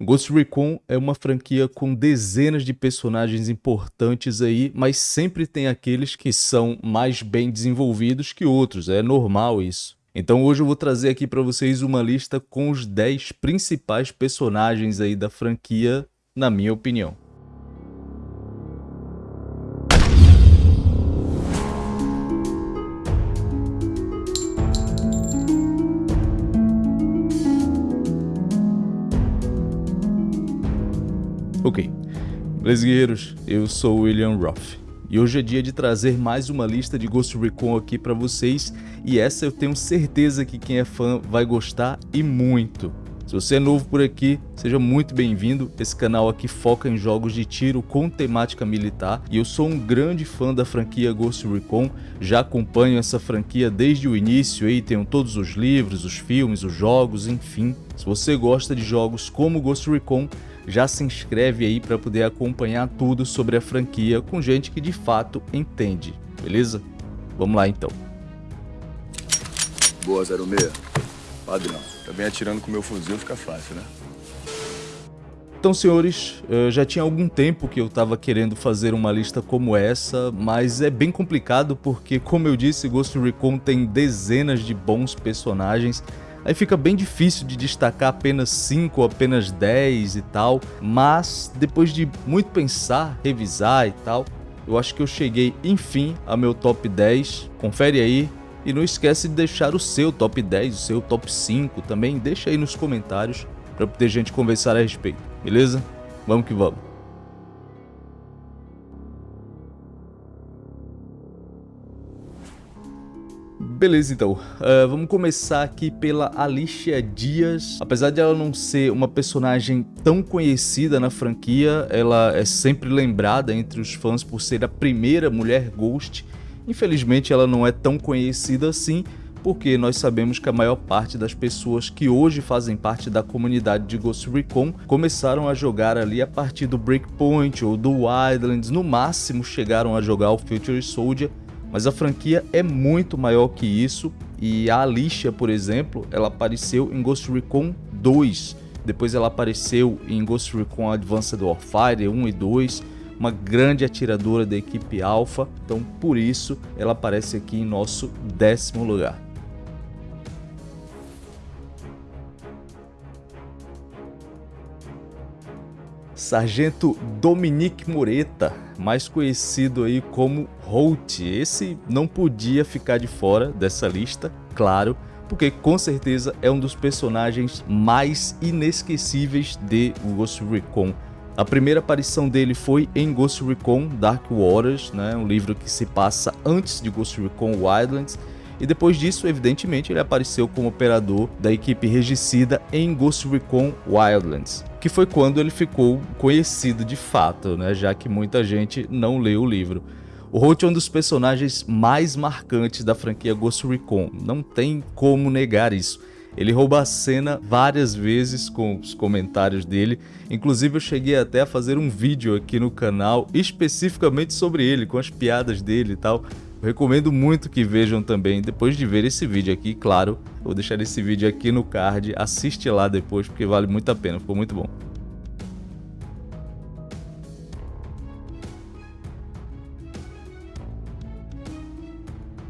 Ghost Recon é uma franquia com dezenas de personagens importantes aí, mas sempre tem aqueles que são mais bem desenvolvidos que outros, é normal isso. Então hoje eu vou trazer aqui para vocês uma lista com os 10 principais personagens aí da franquia, na minha opinião. Ok, beleza guerreiros, eu sou William Roth e hoje é dia de trazer mais uma lista de Ghost Recon aqui para vocês e essa eu tenho certeza que quem é fã vai gostar e muito. Se você é novo por aqui, seja muito bem-vindo. Esse canal aqui foca em jogos de tiro com temática militar e eu sou um grande fã da franquia Ghost Recon. Já acompanho essa franquia desde o início aí, tenho todos os livros, os filmes, os jogos, enfim. Se você gosta de jogos como Ghost Recon, já se inscreve aí para poder acompanhar tudo sobre a franquia com gente que de fato entende, beleza? Vamos lá então. Boa, 06. Padrão. Também atirando com meu fuzil fica fácil, né? Então, senhores, eh, já tinha algum tempo que eu estava querendo fazer uma lista como essa, mas é bem complicado porque, como eu disse, Ghost Recon tem dezenas de bons personagens, aí fica bem difícil de destacar apenas 5 ou apenas 10 e tal, mas depois de muito pensar, revisar e tal, eu acho que eu cheguei, enfim, ao meu top 10. Confere aí, e não esquece de deixar o seu top 10, o seu top 5 também, deixa aí nos comentários para poder gente conversar a respeito, beleza? Vamos que vamos. Beleza, então. Uh, vamos começar aqui pela Alicia Dias. Apesar de ela não ser uma personagem tão conhecida na franquia, ela é sempre lembrada entre os fãs por ser a primeira mulher Ghost Infelizmente ela não é tão conhecida assim, porque nós sabemos que a maior parte das pessoas que hoje fazem parte da comunidade de Ghost Recon começaram a jogar ali a partir do Breakpoint ou do Wildlands, no máximo chegaram a jogar o Future Soldier, mas a franquia é muito maior que isso. E a Alicia, por exemplo, ela apareceu em Ghost Recon 2, depois ela apareceu em Ghost Recon Advanced Warfare 1 e 2, uma grande atiradora da equipe Alpha, então por isso ela aparece aqui em nosso décimo lugar. Sargento Dominique Moreta, mais conhecido aí como Holt. Esse não podia ficar de fora dessa lista, claro, porque com certeza é um dos personagens mais inesquecíveis de Ghost Recon. A primeira aparição dele foi em Ghost Recon Dark Waters, né, um livro que se passa antes de Ghost Recon Wildlands, e depois disso, evidentemente, ele apareceu como operador da equipe regicida em Ghost Recon Wildlands, que foi quando ele ficou conhecido de fato, né, já que muita gente não leu o livro. O Holt é um dos personagens mais marcantes da franquia Ghost Recon, não tem como negar isso. Ele rouba a cena várias vezes com os comentários dele, inclusive eu cheguei até a fazer um vídeo aqui no canal especificamente sobre ele, com as piadas dele e tal. Recomendo muito que vejam também, depois de ver esse vídeo aqui, claro, vou deixar esse vídeo aqui no card, assiste lá depois porque vale muito a pena, ficou muito bom.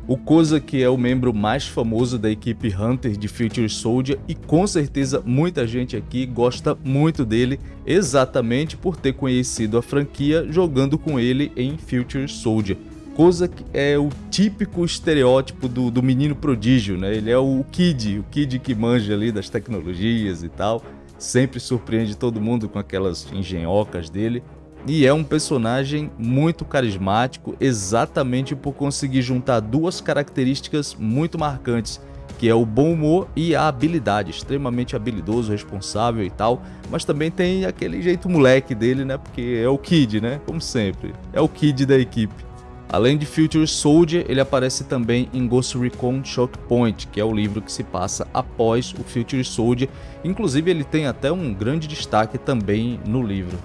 O Koza que é o membro mais famoso da equipe Hunter de Future Soldier e com certeza muita gente aqui gosta muito dele exatamente por ter conhecido a franquia jogando com ele em Future Soldier. Koza é o típico estereótipo do, do menino prodígio, né? Ele é o kid, o kid que manja ali das tecnologias e tal. Sempre surpreende todo mundo com aquelas engenhocas dele. E é um personagem muito carismático, exatamente por conseguir juntar duas características muito marcantes, que é o bom humor e a habilidade, extremamente habilidoso, responsável e tal, mas também tem aquele jeito moleque dele, né, porque é o Kid, né, como sempre, é o Kid da equipe. Além de Future Soldier, ele aparece também em Ghost Recon Shock Point, que é o livro que se passa após o Future Soldier, inclusive ele tem até um grande destaque também no livro.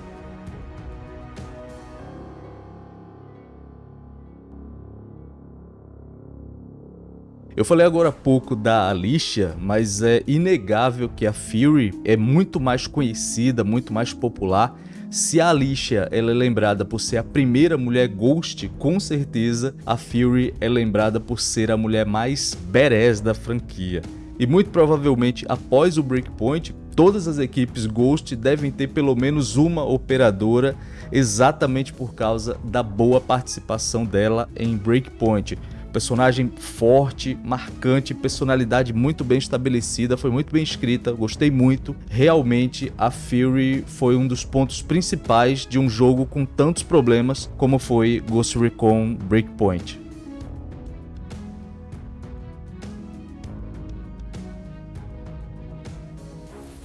Eu falei agora há pouco da Alicia, mas é inegável que a Fury é muito mais conhecida, muito mais popular. Se a Alicia ela é lembrada por ser a primeira mulher Ghost, com certeza a Fury é lembrada por ser a mulher mais badass da franquia. E muito provavelmente após o Breakpoint, todas as equipes Ghost devem ter pelo menos uma operadora exatamente por causa da boa participação dela em Breakpoint. Personagem forte, marcante, personalidade muito bem estabelecida, foi muito bem escrita, gostei muito. Realmente a Fury foi um dos pontos principais de um jogo com tantos problemas como foi Ghost Recon Breakpoint.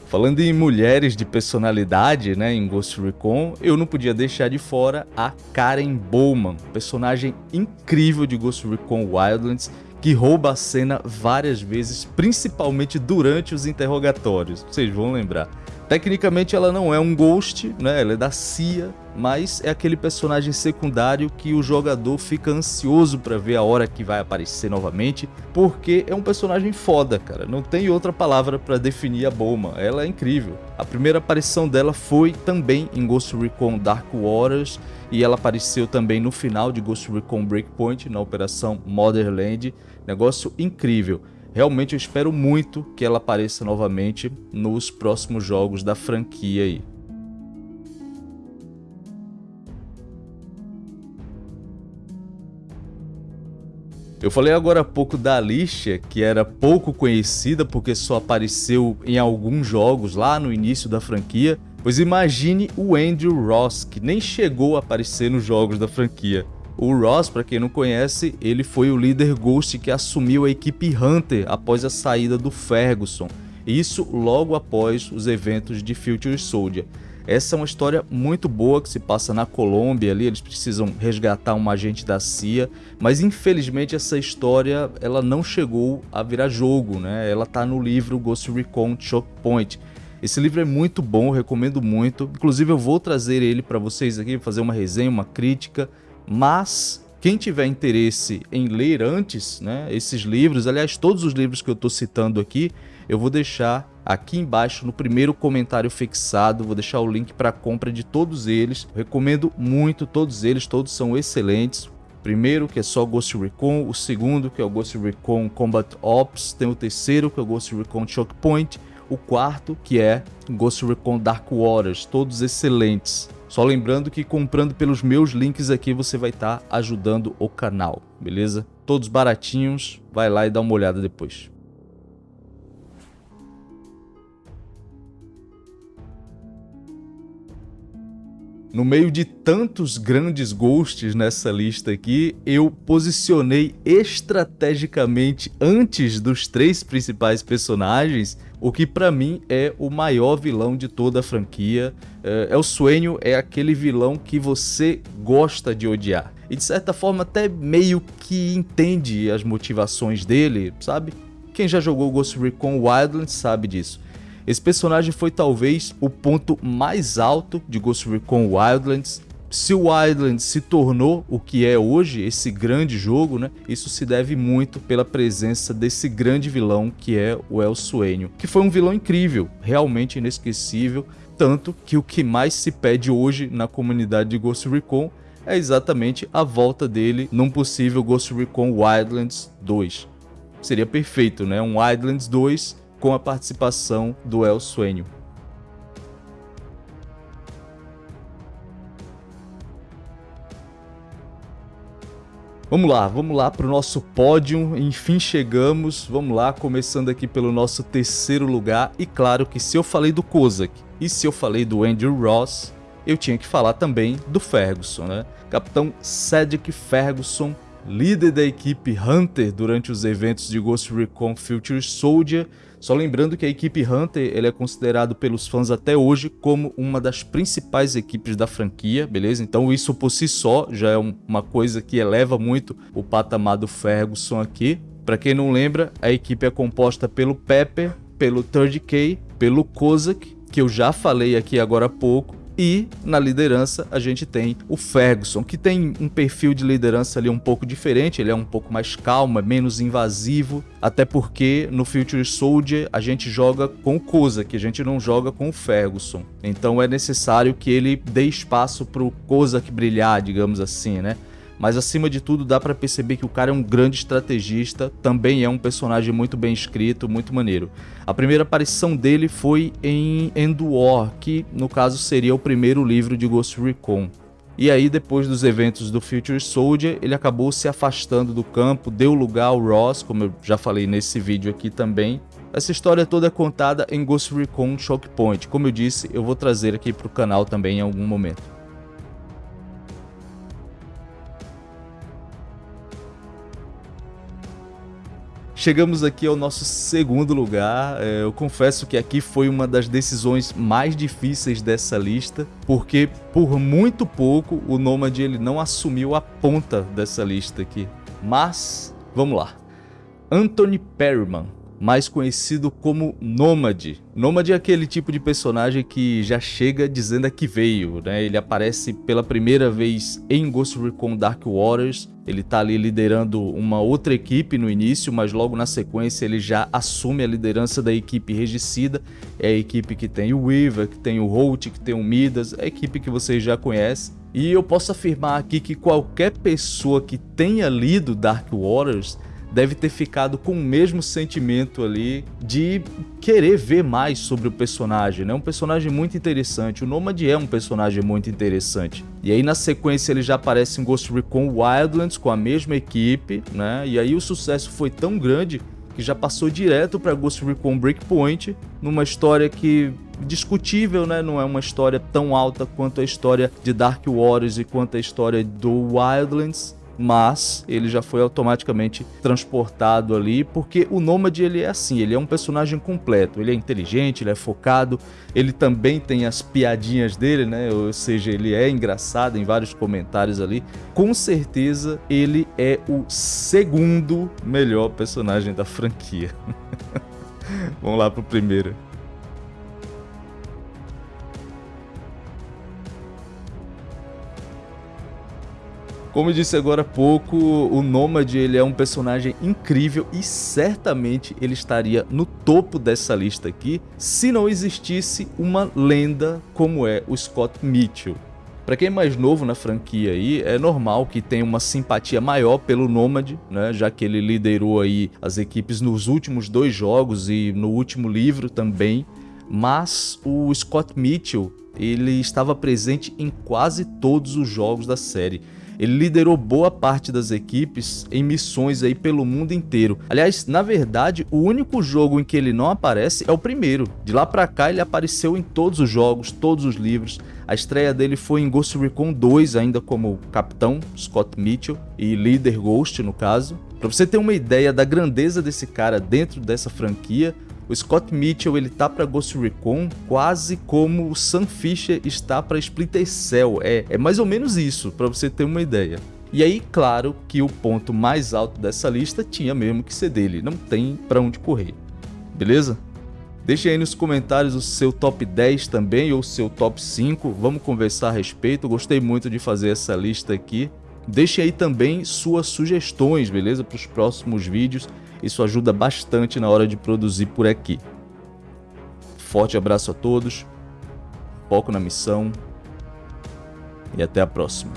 Falando em mulheres de personalidade, né, em Ghost Recon, eu não podia deixar de fora a Karen Bowman, personagem incrível de Ghost Recon Wildlands, que rouba a cena várias vezes, principalmente durante os interrogatórios, vocês vão lembrar. Tecnicamente ela não é um Ghost, né? ela é da CIA, mas é aquele personagem secundário que o jogador fica ansioso para ver a hora que vai aparecer novamente, porque é um personagem foda, cara. Não tem outra palavra para definir a Boma. Ela é incrível. A primeira aparição dela foi também em Ghost Recon Dark Waters e ela apareceu também no final de Ghost Recon Breakpoint na operação Motherland. Negócio incrível. Realmente eu espero muito que ela apareça novamente nos próximos jogos da franquia aí. Eu falei agora há pouco da Alicia, que era pouco conhecida porque só apareceu em alguns jogos lá no início da franquia, pois imagine o Andrew Ross, que nem chegou a aparecer nos jogos da franquia. O Ross, para quem não conhece, ele foi o líder Ghost que assumiu a equipe Hunter após a saída do Ferguson, isso logo após os eventos de Future Soldier. Essa é uma história muito boa que se passa na Colômbia ali, eles precisam resgatar um agente da CIA, mas infelizmente essa história ela não chegou a virar jogo, né? Ela tá no livro Ghost Recon Choke Point. Esse livro é muito bom, recomendo muito. Inclusive eu vou trazer ele para vocês aqui, fazer uma resenha, uma crítica mas quem tiver interesse em ler antes né, esses livros, aliás, todos os livros que eu estou citando aqui, eu vou deixar aqui embaixo no primeiro comentário fixado, vou deixar o link para compra de todos eles. Recomendo muito todos eles, todos são excelentes. Primeiro, que é só Ghost Recon, o segundo, que é o Ghost Recon Combat Ops, tem o terceiro, que é o Ghost Recon Choke Point, o quarto, que é Ghost Recon Dark Waters, todos excelentes. Só lembrando que comprando pelos meus links aqui você vai estar tá ajudando o canal, beleza? Todos baratinhos, vai lá e dá uma olhada depois. No meio de tantos grandes ghosts nessa lista aqui, eu posicionei estrategicamente antes dos três principais personagens o que para mim é o maior vilão de toda a franquia. É, o Sueño é aquele vilão que você gosta de odiar. E de certa forma até meio que entende as motivações dele, sabe? Quem já jogou Ghost Recon Wildlands sabe disso. Esse personagem foi talvez o ponto mais alto de Ghost Recon Wildlands. Se o Wildlands se tornou o que é hoje, esse grande jogo, né? Isso se deve muito pela presença desse grande vilão que é o El Sueño, que foi um vilão incrível, realmente inesquecível, tanto que o que mais se pede hoje na comunidade de Ghost Recon é exatamente a volta dele num possível Ghost Recon Wildlands 2. Seria perfeito, né? Um Wildlands 2 com a participação do El Sueño. Vamos lá, vamos lá para o nosso pódio, enfim chegamos, vamos lá, começando aqui pelo nosso terceiro lugar, e claro que se eu falei do Kozak e se eu falei do Andrew Ross, eu tinha que falar também do Ferguson, né? Capitão Cedric Ferguson, líder da equipe Hunter durante os eventos de Ghost Recon Future Soldier, só lembrando que a equipe Hunter ele é considerado pelos fãs até hoje como uma das principais equipes da franquia, beleza? Então isso por si só já é uma coisa que eleva muito o patamar do Ferguson aqui. Para quem não lembra, a equipe é composta pelo Pepper, pelo 3K, pelo Kozak, que eu já falei aqui agora há pouco, E na liderança a gente tem o Ferguson, que tem um perfil de liderança ali um pouco diferente, ele é um pouco mais calmo, é menos invasivo, até porque no Future Soldier a gente joga com o Koza, que a gente não joga com o Ferguson. Então é necessário que ele dê espaço para o Kozak brilhar, digamos assim, né? Mas acima de tudo dá para perceber que o cara é um grande estrategista, também é um personagem muito bem escrito, muito maneiro. A primeira aparição dele foi em End War, que no caso seria o primeiro livro de Ghost Recon. E aí, depois dos eventos do Future Soldier, ele acabou se afastando do campo, deu lugar ao Ross, como eu já falei nesse vídeo aqui também. Essa história toda é contada em Ghost Recon Shock Point. Como eu disse, eu vou trazer aqui para o canal também em algum momento. Chegamos aqui ao nosso segundo lugar. É, eu confesso que aqui foi uma das decisões mais difíceis dessa lista, porque por muito pouco o Nomad ele não assumiu a ponta dessa lista aqui. Mas, vamos lá. Anthony Perryman mais conhecido como Nômade. Nômade é aquele tipo de personagem que já chega dizendo a que veio, né? Ele aparece pela primeira vez em Ghost Recon Dark Waters, ele tá ali liderando uma outra equipe no início, mas logo na sequência ele já assume a liderança da equipe regicida, é a equipe que tem o Weaver, que tem o Holt, que tem o Midas, é a equipe que vocês já conhecem. E eu posso afirmar aqui que qualquer pessoa que tenha lido Dark Waters deve ter ficado com o mesmo sentimento ali de querer ver mais sobre o personagem, né? Um personagem muito interessante. O Nomad é um personagem muito interessante. E aí na sequência ele já aparece em Ghost Recon Wildlands com a mesma equipe, né? E aí o sucesso foi tão grande que já passou direto para Ghost Recon Breakpoint, numa história que discutível, né? Não é uma história tão alta quanto a história de Dark Waters e quanto a história do Wildlands, mas ele já foi automaticamente transportado ali, porque o Nômade ele é assim, ele é um personagem completo, ele é inteligente, ele é focado, ele também tem as piadinhas dele, né? Ou seja, ele é engraçado em vários comentários ali. Com certeza ele é o segundo melhor personagem da franquia. Vamos lá pro primeiro. Como eu disse agora há pouco, o Nomad ele é um personagem incrível e certamente ele estaria no topo dessa lista aqui se não existisse uma lenda como é o Scott Mitchell. Para quem é mais novo na franquia aí, é normal que tenha uma simpatia maior pelo Nomad, né, já que ele liderou aí as equipes nos últimos dois jogos e no último livro também, mas o Scott Mitchell, ele estava presente em quase todos os jogos da série. Ele liderou boa parte das equipes em missões aí pelo mundo inteiro. Aliás, na verdade, o único jogo em que ele não aparece é o primeiro. De lá pra cá ele apareceu em todos os jogos, todos os livros. A estreia dele foi em Ghost Recon 2, ainda como capitão, Scott Mitchell, e líder Ghost no caso. Pra você ter uma ideia da grandeza desse cara dentro dessa franquia, o Scott Mitchell ele tá para Ghost Recon quase como o Sam Fisher está para Splinter Cell. É, é mais ou menos isso, para você ter uma ideia. E aí, claro que o ponto mais alto dessa lista tinha mesmo que ser dele, não tem para onde correr. Beleza? Deixe aí nos comentários o seu top 10 também ou o seu top 5, vamos conversar a respeito, gostei muito de fazer essa lista aqui. Deixe aí também suas sugestões, beleza? Para os próximos vídeos. Isso ajuda bastante na hora de produzir por aqui. Forte abraço a todos, foco na missão e até a próxima.